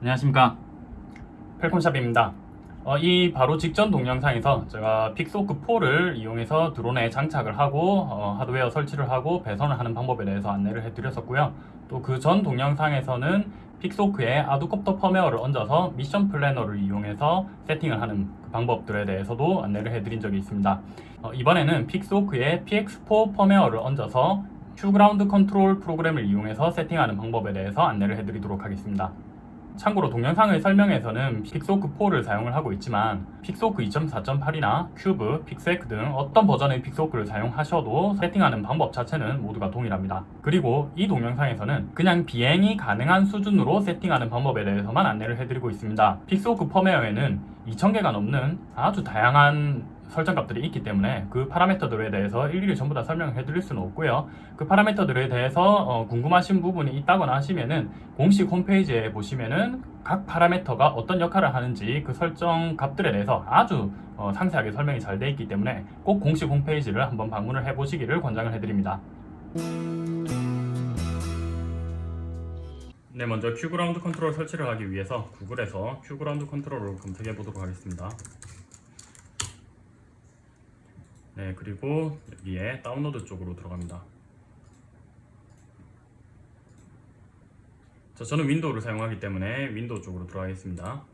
안녕하십니까? Falcon Shop입니다. 어, 이 바로 직전 동영상에서 제가 Pixhawk 4를 이용해서 드론에 장착을 하고 어, 하드웨어 설치를 하고 배선을 하는 방법에 대해서 안내를 해드렸었고요. 또 그 전 동영상에서는 Pixhawk에 ArduCopter 펌웨어를 얹어서 Mission Planner를 이용해서 세팅을 하는 그 방법들에 대해서도 안내를 해드린 적이 있습니다. 어, 이번에는 픽소크에 PX4 펌웨어를 얹어서 QGroundControl 프로그램을 이용해서 세팅하는 방법에 대해서 안내를 해드리도록 하겠습니다 참고로 동영상의 설명에서는 Pixhawk 4를 사용을 하고 있지만 Pixhawk 2.4.8이나 Cube, Pixhack 등 어떤 버전의 Pixhawk를 사용하셔도 세팅하는 방법 자체는 모두가 동일합니다. 그리고 이 동영상에서는 그냥 비행이 가능한 수준으로 세팅하는 방법에 대해서만 안내를 해드리고 있습니다. Pixhawk 펌웨어에는 2000개가 넘는 아주 다양한 설정값들이 있기 때문에 그 파라미터들에 대해서 일일이 전부 다 설명을 해드릴 수는 없고요. 그 파라미터들에 대해서 어, 궁금하신 부분이 있다거나 하시면은 공식 홈페이지에 보시면은 각 파라미터가 어떤 역할을 하는지 그 설정 값들에 대해서 아주 어, 상세하게 설명이 잘 되어 있기 때문에 꼭 공식 홈페이지를 한번 방문을 해 보시기를 권장을 해드립니다. 네, 먼저 QGroundControl 설치를 하기 위해서 구글에서 QGroundControl을 검색해 보도록 하겠습니다. 네 그리고 여기에 다운로드 쪽으로 들어갑니다. 자, 저는 윈도우를 사용하기 때문에 윈도우 쪽으로 들어가겠습니다.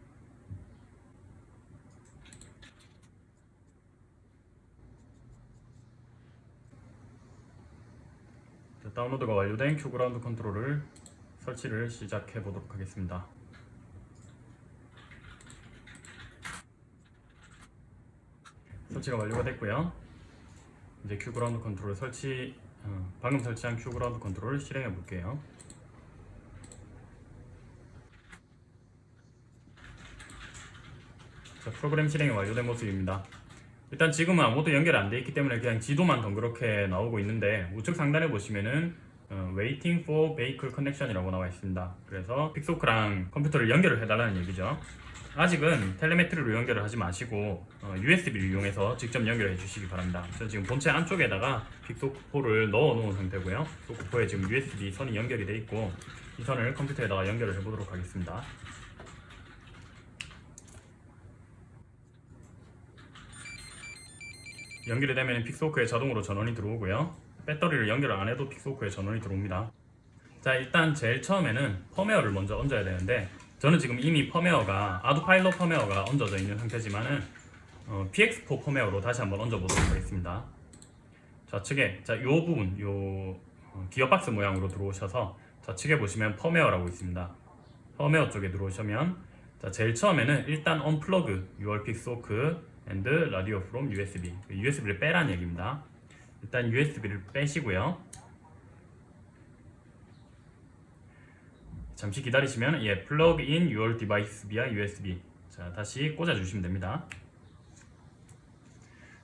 자, 다운로드가 완료된 QGroundControl을 설치를 시작해 보도록 하겠습니다. 설치가 완료가 됐고요 이제 QGroundControl 설치 어, 방금 설치한 QGroundControl을 실행해 볼게요. 자 프로그램 실행이 완료된 모습입니다. 일단 지금은 아무것도 연결 안 돼 있기 때문에 그냥 지도만 덩그렇게 나오고 있는데 우측 상단에 보시면은 어, Waiting for Vehicle Connection 이라고 나와 있습니다. 그래서 Pixhawk랑 컴퓨터를 연결을 해달라는 얘기죠 아직은 telemetry로 연결을 하지 마시고 어, USB를 이용해서 직접 연결해 주시기 바랍니다. 저 지금 본체 안쪽에다가 Pixhawk 4를 넣어 놓은 상태고요. Pixhawk 4에 지금 USB 선이 연결이 돼 있고 이 선을 컴퓨터에다가 연결을 해 보도록 하겠습니다. 연결이 되면 픽소크에 자동으로 전원이 들어오고요. 배터리를 연결 안 해도 픽소크에 전원이 들어옵니다. 자 일단 제일 처음에는 펌웨어를 먼저 얹어야 되는데 저는 지금 이미 펌웨어가 아두파일럿 펌웨어가 얹어져 있는 상태지만은 어, PX4 펌웨어로 다시 한번 얹어보도록 하겠습니다. 좌측에 자, 요 부분, 요 어, 기어박스 모양으로 들어오셔서 좌측에 보시면 펌웨어라고 있습니다. 펌웨어 쪽에 들어오시면 자, 제일 처음에는 일단 언플러그 UR 픽소크 and radio from USB USB를 빼란 얘기입니다. 일단 USB를 빼시고요. 잠시 기다리시면 예, in your device via USB 자 다시 꽂아 주시면 됩니다.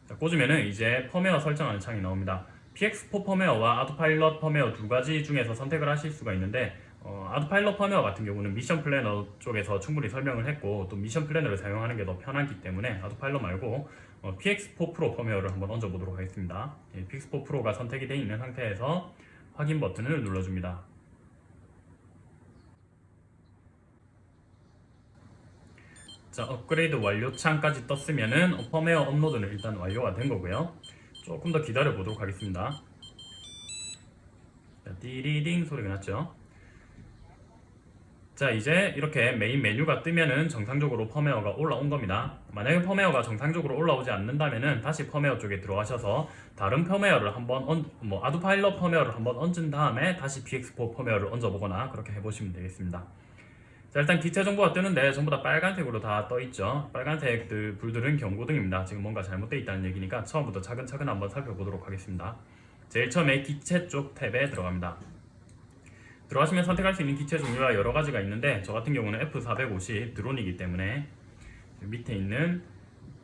자, 꽂으면은 이제 펌웨어 설정하는 창이 나옵니다. PX4 펌웨어와 ArduPilot 펌웨어 두 가지 중에서 선택을 하실 수가 있는데 어, ArduPilot 펌웨어 같은 경우는 Mission Planner 쪽에서 충분히 설명을 했고 또 Mission Planner를 사용하는 게 더 편하기 때문에 ArduPilot 말고 어, PX4 Pro 펌웨어를 한번 얹어 보도록 하겠습니다. 예, PX4 Pro가 선택이 되어 있는 상태에서 확인 버튼을 눌러줍니다 자 업그레이드 완료 창까지 떴으면 은 펌웨어 업로드는 일단 완료가 된 거고요. 조금 더 기다려 보도록 하겠습니다. 자, 띠리딩 소리가 났죠? 자 이제 이렇게 메인 메뉴가 뜨면은 정상적으로 펌웨어가 올라온 겁니다. 만약에 펌웨어가 정상적으로 올라오지 않는다면은 다시 펌웨어 쪽에 들어가셔서 다른 펌웨어를 한번 얹, 뭐 ArduPilot 펌웨어를 한번 얹은 다음에 다시 PX4 펌웨어를 얹어보거나 그렇게 해보시면 되겠습니다 자 일단 기체 정보가 뜨는데 전부 다 빨간색으로 다 떠있죠. 빨간색 불들은 경고등입니다. 지금 뭔가 잘못되어 있다는 얘기니까 처음부터 차근차근 한번 살펴보도록 하겠습니다. 제일 처음에 기체 쪽 탭에 들어갑니다. 들어가시면 선택할 수 있는 기체 종류가 여러 가지가 있는데 저 같은 경우는 F450 드론이기 때문에 밑에 있는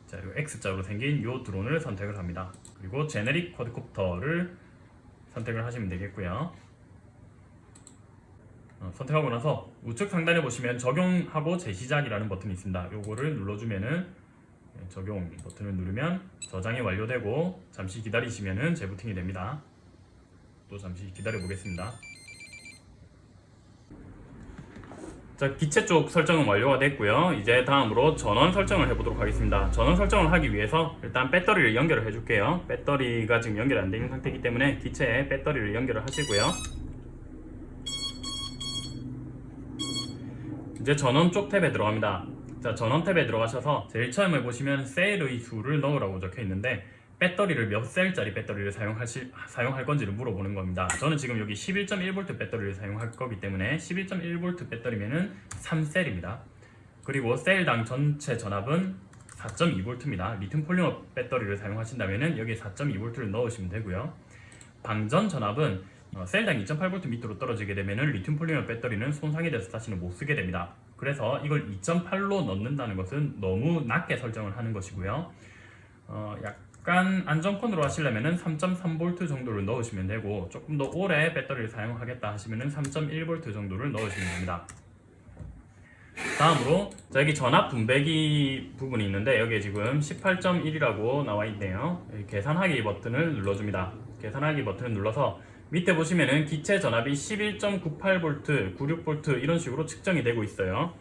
자, X자로 생긴 이 드론을 선택을 합니다. 그리고 제네릭 쿼드콥터를 선택을 하시면 되겠고요. 어, 선택하고 나서 우측 상단에 보시면 적용하고 재시작이라는 버튼이 있습니다. 요거를 눌러주면은 예, 적용 버튼을 누르면 저장이 완료되고 잠시 기다리시면은 재부팅이 됩니다. 또 잠시 기다려 보겠습니다. 자 기체 쪽 설정은 완료가 됐고요 이제 다음으로 전원 설정을 해보도록 하겠습니다 전원 설정을 하기 위해서 일단 배터리를 연결을 해줄게요 배터리가 지금 연결이 안 되는 상태이기 때문에 기체에 배터리를 연결을 하시고요 이제 전원 쪽 탭에 들어갑니다 자 전원 탭에 들어가셔서 제일 처음에 보시면 셀의 수를 넣으라고 적혀 있는데 배터리를 몇 셀짜리 배터리를 사용하실, 사용할 건지를 물어보는 겁니다. 저는 지금 여기 11.1V 배터리를 사용할 거기 때문에 11.1V 배터리면은 3셀입니다. 그리고 셀당 전체 전압은 4.2V입니다. 리튬 폴리머 배터리를 사용하신다면은 여기에 4.2V를 넣으시면 되고요. 방전 전압은 어, 셀당 2.8V 밑으로 떨어지게 되면 은 리튬 폴리머 배터리는 손상이 돼서 다시는 못 쓰게 됩니다. 그래서 이걸 2.8로 넣는다는 것은 너무 낮게 설정을 하는 것이고요. 어, 약간 안정권으로 하시려면 3.3V 정도를 넣으시면 되고 조금 더 오래 배터리를 사용하겠다 하시면 3.1V 정도를 넣으시면 됩니다. 다음으로 자 여기 전압 분배기 부분이 있는데 여기에 지금 18.1이라고 나와 있네요. 계산하기 버튼을 눌러줍니다. 계산하기 버튼을 눌러서 밑에 보시면은 기체 전압이 11.98V, 96V 이런 식으로 측정이 되고 있어요.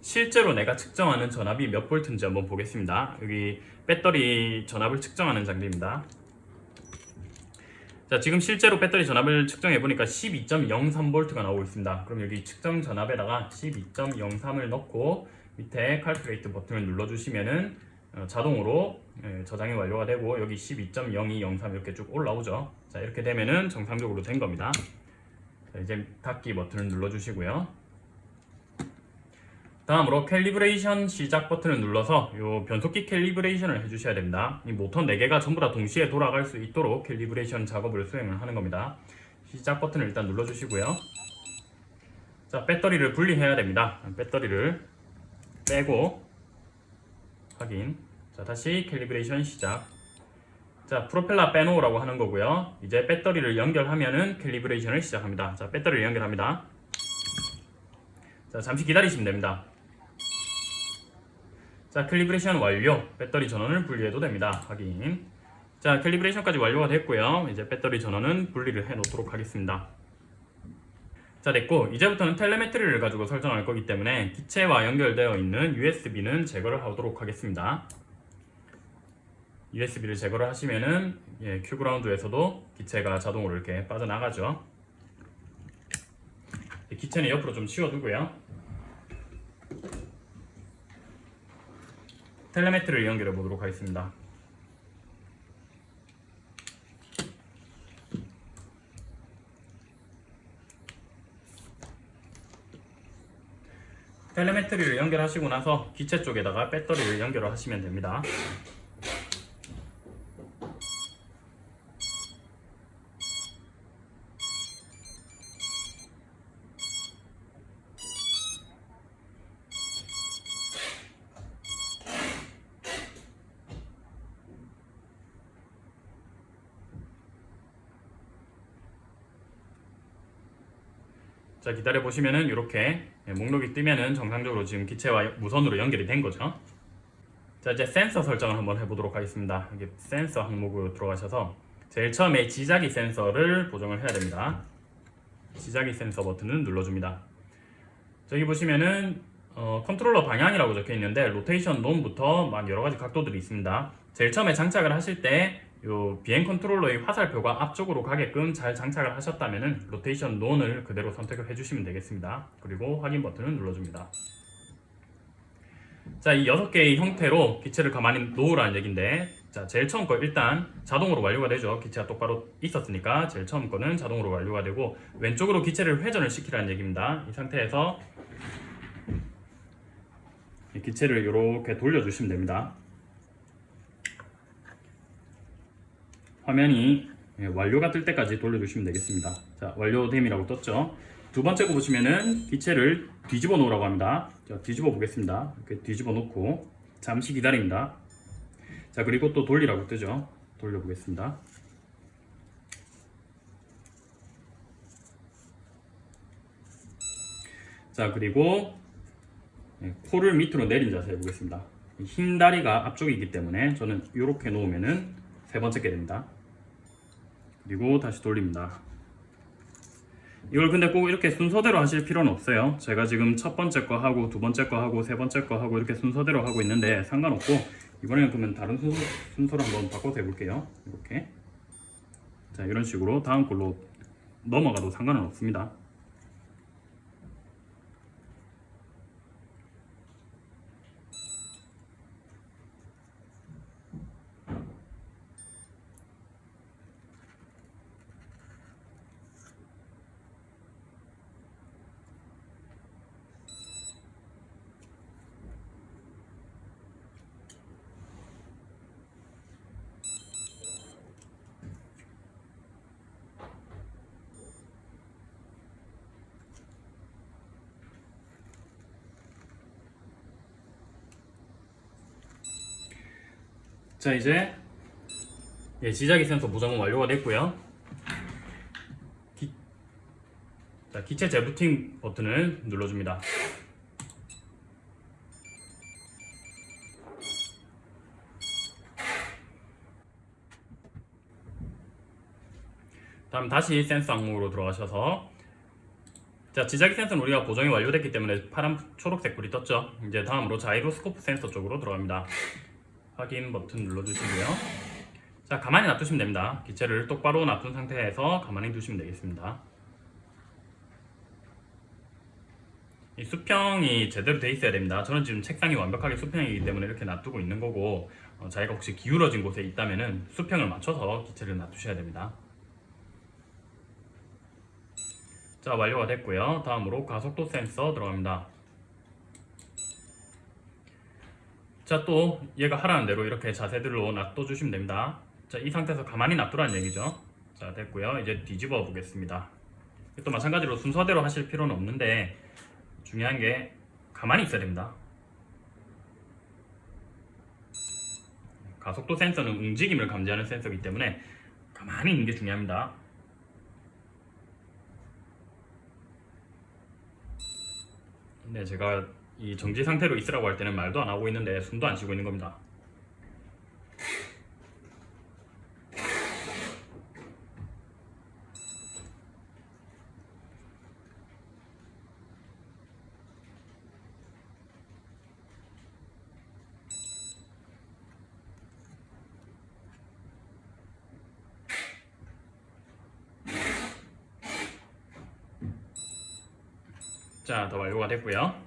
실제로 내가 측정하는 전압이 몇 볼트인지 한번 보겠습니다. 여기 배터리 전압을 측정하는 장비입니다. 자, 지금 실제로 배터리 전압을 측정해 보니까 12.03V가 나오고 있습니다. 그럼 여기 측정 전압에다가 12.03을 넣고 밑에 칼큘레이트 버튼을 눌러 주시면은 어, 자동으로 예, 저장이 완료가 되고 여기 12.0203 이렇게 쭉 올라오죠. 자, 이렇게 되면은 정상적으로 된 겁니다. 자, 이제 닫기 버튼을 눌러 주시고요. 다음으로 calibration 시작 버튼을 눌러서 이 변속기 calibration을 해주셔야 됩니다. 이 모터 4개가 전부 다 동시에 돌아갈 수 있도록 calibration 작업을 수행을 하는 겁니다. 시작 버튼을 일단 눌러주시고요. 자, 배터리를 분리해야 됩니다. 배터리를 빼고 확인. 자, 다시 calibration 시작. 자, 프로펠러 빼놓으라고 하는 거고요. 이제 배터리를 연결하면은 calibration을 시작합니다. 자, 배터리를 연결합니다. 자, 잠시 기다리시면 됩니다. 자, calibration 완료. 배터리 전원을 분리해도 됩니다. 확인. 자, calibration까지 완료가 됐고요. 이제 배터리 전원은 분리를 해 놓도록 하겠습니다. 자, 됐고 이제부터는 텔레메트리를 가지고 설정할 거기 때문에 기체와 연결되어 있는 USB는 제거를 하도록 하겠습니다. USB를 제거를 하시면은 예, 큐그라운드에서도 기체가 자동으로 이렇게 빠져나가죠. 기체는 옆으로 좀 치워두고요. 텔레메트리를 연결해 보도록 하겠습니다. 텔레메트리를 연결하시고 나서 기체 쪽에다가 배터리를 연결을 하시면 됩니다. 자 기다려 보시면은 이렇게 목록이 뜨면은 정상적으로 지금 기체와 무선으로 연결이 된 거죠. 자 이제 센서 설정을 한번 해보도록 하겠습니다. 여기 센서 항목으로 들어가셔서 제일 처음에 지자기 센서를 보정을 해야 됩니다. 지자기 센서 버튼을 눌러줍니다. 저기 보시면은 어, 컨트롤러 방향이라고 적혀 있는데 rotation none부터 막 여러 가지 각도들이 있습니다. 제일 처음에 장착을 하실 때 요 비행 컨트롤러의 화살표가 앞쪽으로 가게끔 잘 장착을 하셨다면 rotation none을 그대로 선택을 해주시면 되겠습니다. 그리고 확인 버튼을 눌러줍니다. 자, 이 6개의 형태로 기체를 가만히 놓으라는 얘기인데 자, 제일 처음 거 일단 자동으로 완료가 되죠. 기체가 똑바로 있었으니까 제일 처음 거는 자동으로 완료가 되고 왼쪽으로 기체를 회전을 시키라는 얘기입니다. 이 상태에서 이 기체를 이렇게 돌려주시면 됩니다. 화면이 예, 완료가 뜰 때까지 돌려주시면 되겠습니다. 자, 완료됨이라고 떴죠. 두 번째 거 보시면은 기체를 뒤집어 놓으라고 합니다. 자, 뒤집어 보겠습니다. 이렇게 뒤집어 놓고 잠시 기다립니다. 자, 그리고 또 돌리라고 뜨죠. 돌려 보겠습니다. 자, 그리고 예, 코를 밑으로 내린 자세 해보겠습니다. 흰 다리가 앞쪽이기 때문에 저는 이렇게 놓으면은 세 번째 게 됩니다. 그리고 다시 돌립니다. 이걸 근데 꼭 이렇게 순서대로 하실 필요는 없어요. 제가 지금 첫 번째 거 하고 두 번째 거 하고 세 번째 거 하고 이렇게 순서대로 하고 있는데 상관없고 이번에는 그러면 다른 순서, 순서로 한번 바꿔서 해볼게요. 이렇게 자 이런 식으로 다음 걸로 넘어가도 상관은 없습니다. 자 이제 예, 지자기 센서 보정은 완료가 됐고요. 기, 자, 기체 재부팅 버튼을 눌러줍니다. 다음 다시 센서 항목으로 들어가셔서 자 지자기 센서는 우리가 보정이 완료됐기 때문에 파란 초록색 불이 떴죠. 이제 다음으로 자이로스코프 센서 쪽으로 들어갑니다. 확인 버튼 눌러주시고요. 자 가만히 놔두시면 됩니다. 기체를 똑바로 놔둔 상태에서 가만히 두시면 되겠습니다. 이 수평이 제대로 돼 있어야 됩니다. 저는 지금 책상이 완벽하게 수평이기 때문에 이렇게 놔두고 있는 거고 어, 자기가 혹시 기울어진 곳에 있다면 수평을 맞춰서 기체를 놔두셔야 됩니다. 자 완료가 됐고요. 다음으로 가속도 센서 들어갑니다. 자 또 얘가 하라는 대로 이렇게 자세들로 놔둬주시면 됩니다. 자 이 상태에서 가만히 놔두라는 얘기죠. 자 됐고요. 이제 뒤집어 보겠습니다. 또 마찬가지로 순서대로 하실 필요는 없는데 중요한 게 가만히 있어야 됩니다. 가속도 센서는 움직임을 감지하는 센서이기 때문에 가만히 있는 게 중요합니다. 네, 제가 이 정지 상태로 있으라고 할 때는 말도 안 하고 있는데 숨도 안 쉬고 있는 겁니다. 자, 더 완료가 됐고요.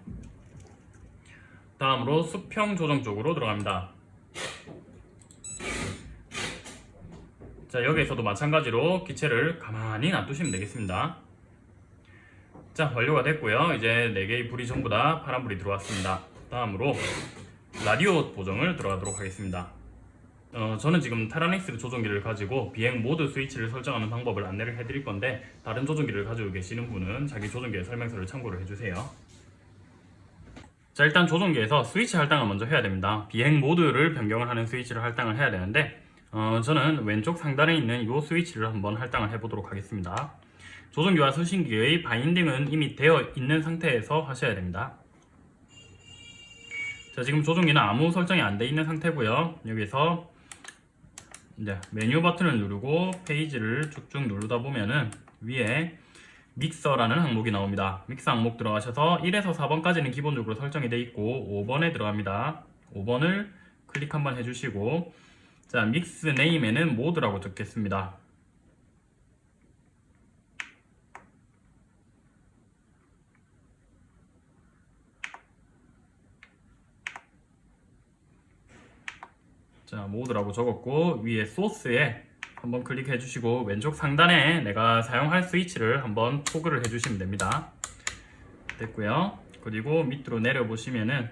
다음으로 수평 조정 쪽으로 들어갑니다. 자, 여기에서도 마찬가지로 기체를 가만히 놔두시면 되겠습니다. 자, 완료가 됐고요. 이제 4개의 불이 전부 다 파란불이 들어왔습니다. 다음으로 라디오 보정을 들어가도록 하겠습니다. 어, 저는 지금 타라닉스 조종기를 가지고 비행 모드 스위치를 설정하는 방법을 안내를 해드릴 건데 다른 조종기를 가지고 계시는 분은 자기 조종기의 설명서를 참고를 해주세요. 자 일단 조종기에서 스위치 할당을 먼저 해야 됩니다. 비행 모드를 변경을 하는 스위치를 할당을 해야 되는데 어, 저는 왼쪽 상단에 있는 이 스위치를 한번 할당을 해보도록 하겠습니다. 조종기와 수신기의 바인딩은 이미 되어 있는 상태에서 하셔야 됩니다. 자 지금 조종기는 아무 설정이 안돼 있는 상태고요. 여기서 이제 메뉴 버튼을 누르고 페이지를 쭉쭉 누르다 보면은 위에 믹서라는 항목이 나옵니다. 믹서 항목 들어가셔서 1에서 4번까지는 기본적으로 설정이 되어 있고 5번에 들어갑니다. 5번을 클릭 한번 해주시고 자 mix name에는 모드라고 적겠습니다. 자 모드라고 적었고 위에 소스에 한번 클릭해 주시고 왼쪽 상단에 내가 사용할 스위치를 한번 toggle을 해 주시면 됩니다. 됐고요. 그리고 밑으로 내려 보시면은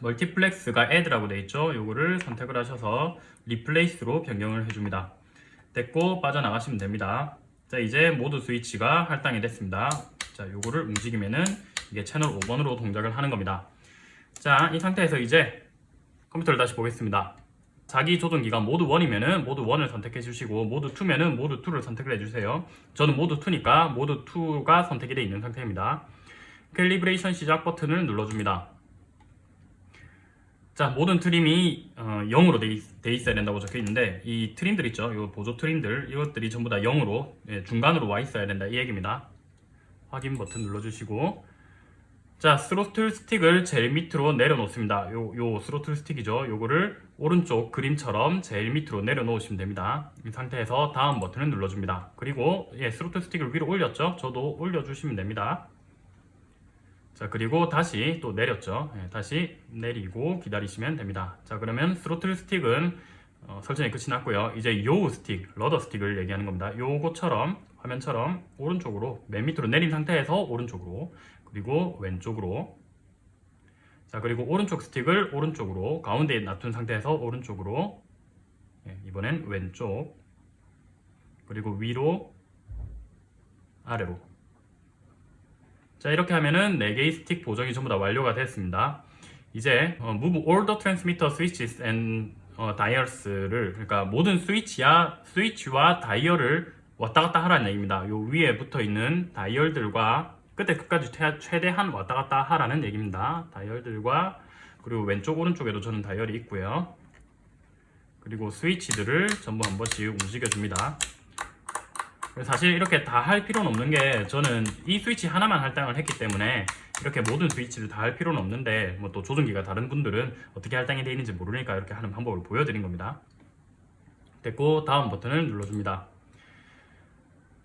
multiplex가 add라고 되어 있죠? 요거를 선택을 하셔서 replace로 변경을 해줍니다. 됐고 빠져나가시면 됩니다. 자 이제 모드 스위치가 할당이 됐습니다. 자 요거를 움직이면은 이게 채널 5번으로 동작을 하는 겁니다. 자 이 상태에서 이제 컴퓨터를 다시 보겠습니다. 자기 조종기가 모드 1이면은 모드 1을 선택해 주시고 모드 2면은 모드 2를 선택을 해 주세요. 저는 모드 2니까 모드 2가 선택이 되어 있는 상태입니다. calibration 시작 버튼을 눌러줍니다. 자 모든 trim이 어, 0으로 돼, 있, 돼 있어야 된다고 적혀 있는데 이 trim들 있죠 이 보조 trim들 이것들이 전부 다 0으로 예, 중간으로 와 있어야 된다 이 얘기입니다 확인 버튼 눌러주시고 자 스로틀 스틱을 제일 밑으로 내려놓습니다. 요, 요 스로틀 스틱이죠. 요거를 오른쪽 그림처럼 제일 밑으로 내려놓으시면 됩니다. 이 상태에서 다음 버튼을 눌러줍니다. 그리고 예, 스로틀 스틱을 위로 올렸죠? 저도 올려주시면 됩니다. 자 그리고 다시 또 내렸죠? 예, 다시 내리고 기다리시면 됩니다. 자 그러면 스로틀 스틱은 어, 설정이 끝이 났고요. 이제 요 스틱 rudder 스틱을 얘기하는 겁니다. 요거처럼 화면처럼 오른쪽으로 맨 밑으로 내린 상태에서 오른쪽으로 그리고 왼쪽으로. 자 그리고 오른쪽 스틱을 오른쪽으로 가운데에 놔둔 상태에서 오른쪽으로. 예, 이번엔 왼쪽. 그리고 위로 아래로. 자 이렇게 하면은 4개의 스틱 보정이 전부 다 완료가 됐습니다. 이제 어, Move all the transmitter switches and 어, dials를 그러니까 모든 스위치야 스위치와 다이얼을 왔다 갔다 하라는 얘기입니다. 요 위에 붙어 있는 다이얼들과 끝에 끝까지 최- 최대한 왔다 갔다 하라는 얘기입니다. 다이얼들과 그리고 왼쪽 오른쪽에도 저는 다이얼이 있고요. 그리고 스위치들을 전부 한 번씩 움직여 줍니다. 사실 이렇게 다 할 필요는 없는 게 저는 이 스위치 하나만 할당을 했기 때문에 이렇게 모든 스위치를 다 할 필요는 없는데 뭐 또 조종기가 다른 분들은 어떻게 할당이 되어 있는지 모르니까 이렇게 하는 방법을 보여드린 겁니다. 됐고 다음 버튼을 눌러줍니다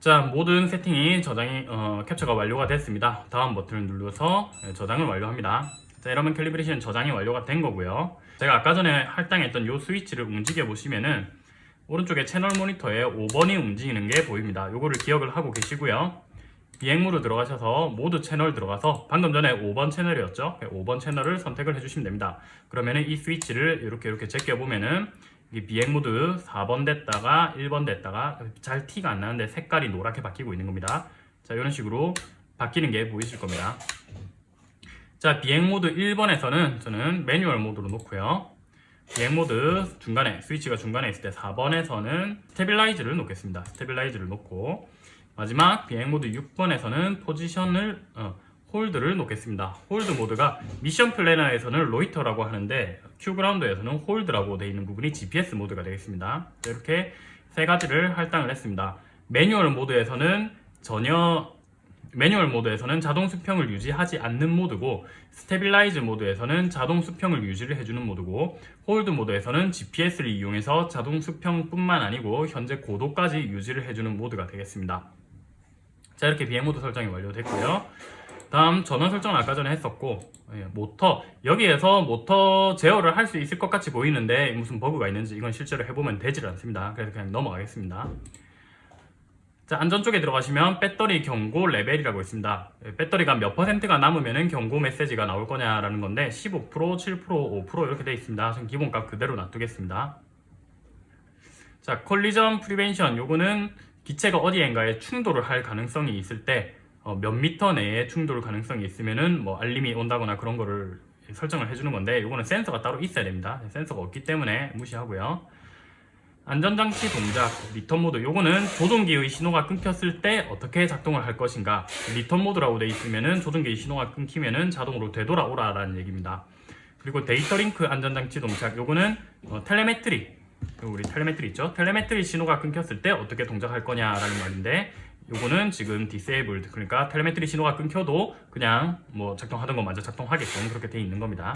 자 모든 세팅이 저장이 어, 캡처가 완료가 됐습니다. 다음 버튼을 눌러서 네, 저장을 완료합니다. 자 이러면 calibration 저장이 완료가 된 거고요. 제가 아까 전에 할당했던 이 스위치를 움직여 보시면은 오른쪽에 채널 모니터에 5번이 움직이는 게 보입니다. 요거를 기억을 하고 계시고요. 비행 모드로 들어가셔서 모드 채널 들어가서 방금 전에 5번 채널이었죠? 5번 채널을 선택을 해주시면 됩니다. 그러면은 이 스위치를 이렇게 이렇게 제껴 보면은 이 비행 모드 4번 됐다가 1번 됐다가 잘 티가 안 나는데 색깔이 노랗게 바뀌고 있는 겁니다. 자 이런 식으로 바뀌는 게 보이실 겁니다. 자 비행 모드 1번에서는 저는 매뉴얼 모드로 놓고요. 비행 모드 중간에 스위치가 중간에 있을 때 4번에서는 stabilize를 놓겠습니다. stabilize를 놓고 마지막 비행 모드 6번에서는 포지션을 어, hold를 놓겠습니다. hold 모드가 Mission Planner에서는 loiter라고 하는데 QGround에서는 hold라고 되어 있는 부분이 GPS 모드가 되겠습니다. 이렇게 세 가지를 할당을 했습니다. 매뉴얼 모드에서는 전혀 매뉴얼 모드에서는 자동 수평을 유지하지 않는 모드고 stabilize 모드에서는 자동 수평을 유지를 해주는 모드고 hold 모드에서는 GPS를 이용해서 자동 수평뿐만 아니고 현재 고도까지 유지를 해주는 모드가 되겠습니다. 자 이렇게 비행 모드 설정이 완료됐고요 다음 전원 설정은 아까 전에 했었고 예, 모터. 여기에서 모터 제어를 할 수 있을 것 같이 보이는데 무슨 버그가 있는지 이건 실제로 해보면 되질 않습니다. 그래서 그냥 넘어가겠습니다. 자 안전 쪽에 들어가시면 배터리 경고 레벨이라고 있습니다. 예, 배터리가 몇 퍼센트가 남으면 경고 메시지가 나올 거냐라는 건데 15%, 7%, 5% 이렇게 되어 있습니다. 전 기본값 그대로 놔두겠습니다. 자 collision prevention. 요거는 기체가 어디엔가에 충돌을 할 가능성이 있을 때 어, 몇 미터 내에 충돌 가능성이 있으면은 뭐 알림이 온다거나 그런 거를 설정을 해주는 건데 이거는 센서가 따로 있어야 됩니다. 센서가 없기 때문에 무시하고요. 안전장치 동작 리턴 모드. 요거는 조종기의 신호가 끊겼을 때 어떻게 작동을 할 것인가. 리턴 모드라고 되어 있으면은 조종기의 신호가 끊기면 은 자동으로 되돌아오라 라는 얘기입니다. 그리고 데이터 링크 안전장치 동작. 요거는 어, telemetry. 우리 telemetry 있죠? telemetry 신호가 끊겼을 때 어떻게 동작할 거냐라는 말인데 요거는 지금 disabled 그러니까 telemetry 신호가 끊겨도 그냥 뭐 작동하던 것마저 작동하게끔 그렇게 돼 있는 겁니다.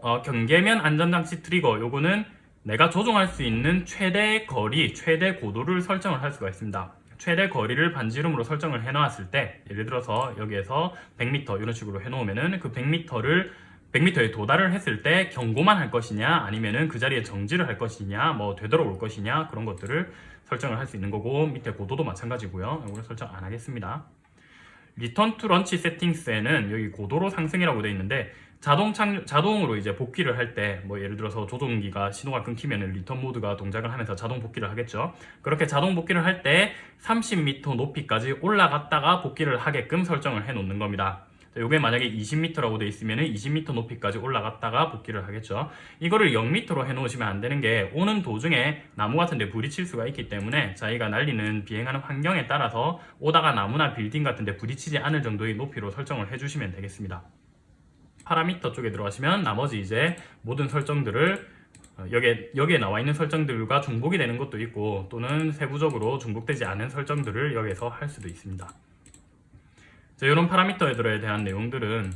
어, 경계면 안전장치 트리거 요거는 내가 조종할 수 있는 최대 거리, 최대 고도를 설정을 할 수가 있습니다. 최대 거리를 반지름으로 설정을 해 놨을 때 예를 들어서 여기에서 100m 이런 식으로 해 놓으면 은 그 100m를 100m에 도달을 했을 때 경고만 할 것이냐 아니면은 그 자리에 정지를 할 것이냐 뭐 되돌아올 것이냐 그런 것들을 설정을 할 수 있는 거고 밑에 고도도 마찬가지고요. 이거를 설정 안 하겠습니다. Return to Launch Settings에는 여기 고도로 상승이라고 되어 있는데 자동 착 자동으로 이제 복귀를 할 때 뭐 예를 들어서 조종기가 신호가 끊기면 리턴 모드가 동작을 하면서 자동 복귀를 하겠죠. 그렇게 자동 복귀를 할 때 30m 높이까지 올라갔다가 복귀를 하게끔 설정을 해 놓는 겁니다 요게 만약에 20m라고 되어 있으면 20m 높이까지 올라갔다가 복귀를 하겠죠 이거를 0m로 해 놓으시면 안 되는 게 오는 도중에 나무 같은 데 부딪힐 수가 있기 때문에 자기가 날리는 비행하는 환경에 따라서 오다가 나무나 빌딩 같은 데 부딪히지 않을 정도의 높이로 설정을 해 주시면 되겠습니다 파라미터 쪽에 들어가시면 나머지 이제 모든 설정들을 어, 여기에, 여기에 나와 있는 설정들과 중복이 되는 것도 있고 또는 세부적으로 중복되지 않은 설정들을 여기에서 할 수도 있습니다. 자, 이런 파라미터들에 대한 내용들은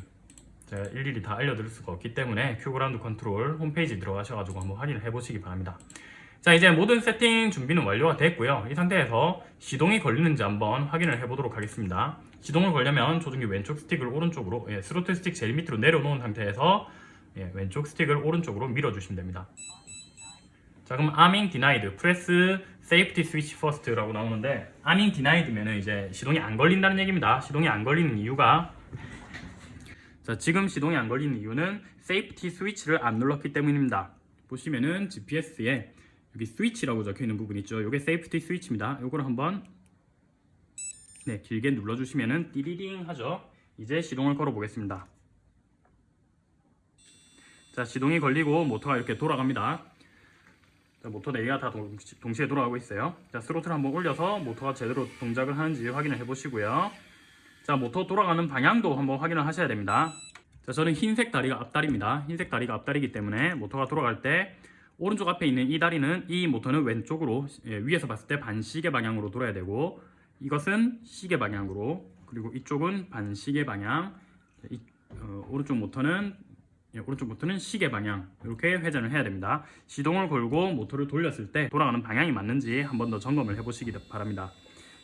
제가 일일이 다 알려드릴 수가 없기 때문에 QGroundControl 홈페이지 들어가셔가지고 한번 확인을 해보시기 바랍니다. 자 이제 모든 세팅 준비는 완료가 됐고요. 이 상태에서 시동이 걸리는지 한번 확인을 해보도록 하겠습니다. 시동을 걸려면 조종기 왼쪽 스틱을 오른쪽으로 예, 스로틀 스틱 제일 밑으로 내려놓은 상태에서 예, 왼쪽 스틱을 오른쪽으로 밀어주시면 됩니다. 자 그럼 arming denied press safety switch first라고 나오는데 arming denied면은 이제 시동이 안 걸린다는 얘기입니다. 시동이 안 걸리는 이유가 자 지금 시동이 안 걸리는 이유는 safety switch를 안 눌렀기 때문입니다. 보시면은 GPS에 여기 스위치라고 적혀 있는 부분 있죠. 이게 safety switch입니다. 이걸 한번 네 길게 눌러 주시면은 띠리링 하죠. 이제 시동을 걸어 보겠습니다. 자 시동이 걸리고 모터가 이렇게 돌아갑니다. 자, 모터 4개가 다 동, 동시에 돌아가고 있어요. 자 스로틀 한번 올려서 모터가 제대로 동작을 하는지 확인을 해 보시고요. 자 모터 돌아가는 방향도 한번 확인을 하셔야 됩니다. 자 저는 흰색 다리가 앞다리입니다. 흰색 다리가 앞다리이기 때문에 모터가 돌아갈 때 오른쪽 앞에 있는 이 다리는 이 모터는 왼쪽으로 예, 위에서 봤을 때 반시계 방향으로 돌아야 되고 이것은 시계 방향으로 그리고 이쪽은 반시계 방향 이, 어, 오른쪽 모터는 예, 오른쪽 모터는 시계 방향. 이렇게 회전을 해야 됩니다. 시동을 걸고 모터를 돌렸을 때 돌아가는 방향이 맞는지 한 번 더 점검을 해 보시기 바랍니다.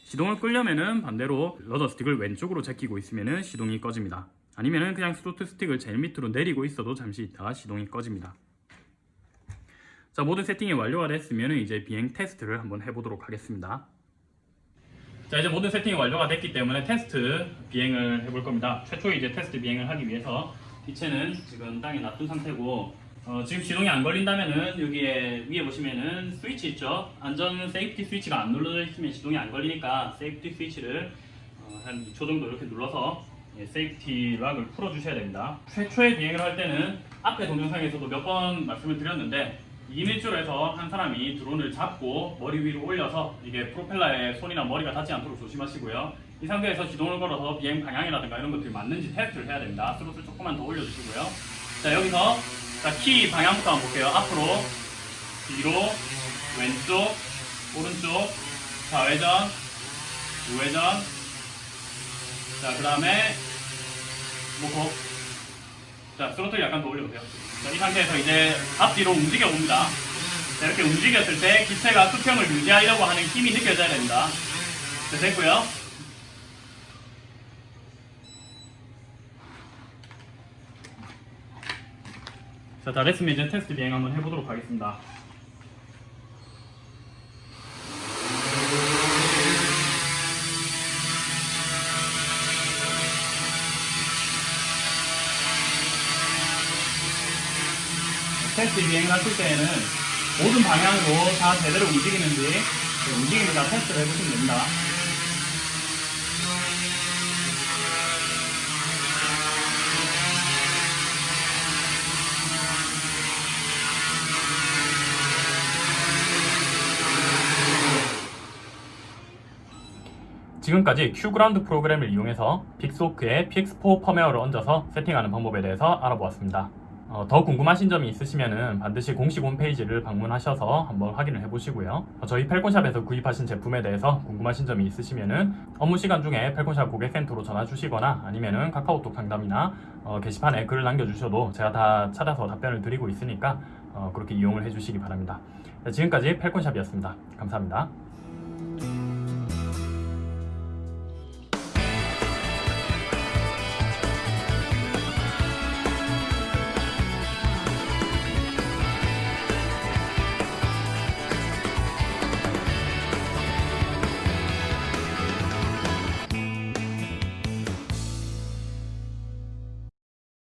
시동을 끄려면은 반대로 rudder 스틱을 왼쪽으로 제끼고 있으면은 시동이 꺼집니다. 아니면은 그냥 스로틀 스틱을 제일 밑으로 내리고 있어도 잠시 있다가 시동이 꺼집니다. 자 모든 세팅이 완료가 됐으면 이제 비행 테스트를 한번 해보도록 하겠습니다. 자 이제 모든 세팅이 완료가 됐기 때문에 테스트 비행을 해볼 겁니다. 최초 이제 테스트 비행을 하기 위해서 기체는 지금 땅에 놔둔 상태고 어, 지금 시동이 안 걸린다면은 여기에 위에 보시면은 스위치 있죠 안전 safety switch가 안 눌러져 있으면 시동이 안 걸리니까 safety switch를 어, 한 2초 정도 이렇게 눌러서 예, safety lock을 풀어 주셔야 됩니다 최초의 비행을 할 때는 앞에 동영상에서도 몇 번 말씀을 드렸는데 2m에서 한 사람이 드론을 잡고 머리 위로 올려서 이게 프로펠러에 손이나 머리가 닿지 않도록 조심하시고요. 이 상태에서 시동을 걸어서 비행 방향이라든가 이런 것들이 맞는지 테스트를 해야 됩니다. 스로틀 조금만 더 올려주시고요. 자 여기서 자, 키 방향부터 한번 볼게요. 앞으로, 뒤로, 왼쪽, 오른쪽, 좌회전, 우회전. 자, 그 다음에 모터. 자, 스로틀 약간 더 올려보세요. 자, 이 상태에서 이제 앞뒤로 움직여 봅니다. 자, 이렇게 움직였을 때 기체가 수평을 유지하려고 하는 힘이 느껴져야 됩니다. 자, 됐고요. 자, 다 됐으면 이제 테스트 비행 한번 해보도록 하겠습니다. 테스트 비행을 하실 때에는 모든 방향으로 다 제대로 움직이는지 움직이는 다 테스트를 해보시면 됩니다. 지금까지 QGround 프로그램을 이용해서 Pixhawk에 PX4 펌웨어를 얹어서 세팅하는 방법에 대해서 알아보았습니다. 어, 더 궁금하신 점이 있으시면 반드시 공식 홈페이지를 방문하셔서 한번 확인을 해보시고요. 어, 저희 펠콘샵에서 구입하신 제품에 대해서 궁금하신 점이 있으시면 업무 시간 중에 펠콘샵 고객센터로 전화 주시거나 아니면 카카오톡 상담이나 어, 게시판에 글을 남겨주셔도 제가 다 찾아서 답변을 드리고 있으니까 어, 그렇게 이용을 해주시기 바랍니다. 네, 지금까지 펠콘샵이었습니다. 감사합니다.